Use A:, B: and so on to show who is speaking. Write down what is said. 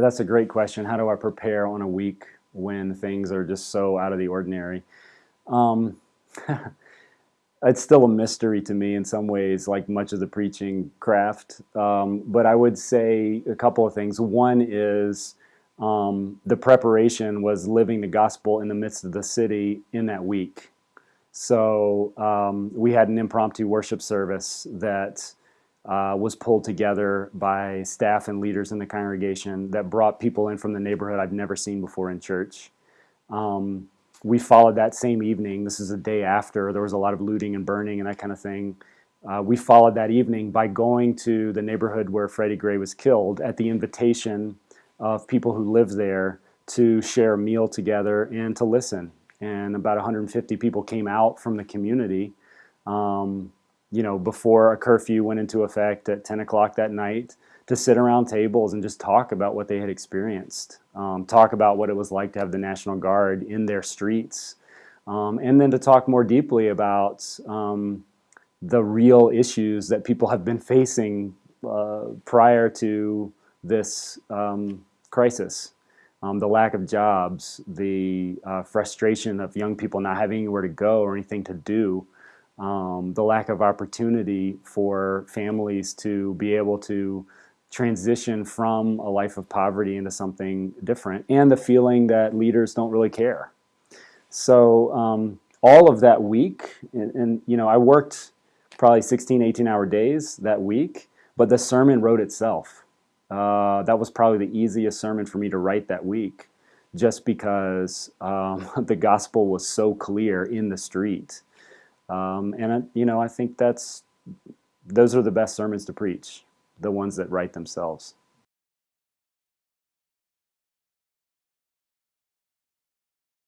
A: that's a great question. How do I prepare on a week when things are just so out of the ordinary? Um, it's still a mystery to me in some ways, like much of the preaching craft. Um, but I would say a couple of things. One is um, the preparation was living the gospel in the midst of the city in that week. So um, we had an impromptu worship service that uh, was pulled together by staff and leaders in the congregation that brought people in from the neighborhood I've never seen before in church. Um, we followed that same evening. This is a day after there was a lot of looting and burning and that kind of thing. Uh, we followed that evening by going to the neighborhood where Freddie Gray was killed at the invitation of people who live there to share a meal together and to listen. And about 150 people came out from the community, um, you know, before a curfew went into effect at 10 o'clock that night to sit around tables and just talk about what they had experienced, um, talk about what it was like to have the National Guard in their streets, um, and then to talk more deeply about um, the real issues that people have been facing uh, prior to this um, crisis. Um, the lack of jobs, the uh, frustration of young people not having anywhere to go or anything to do, um, the lack of opportunity for families to be able to transition from a life of poverty into something different and the feeling that leaders don't really care. So um, all of that week, and, and, you know, I worked probably 16, 18 hour days that week, but the sermon wrote itself. Uh, that was probably the easiest sermon for me to write that week just because um, the gospel was so clear in the street. Um, and, you know, I think that's, those are the best sermons to preach the ones that write themselves.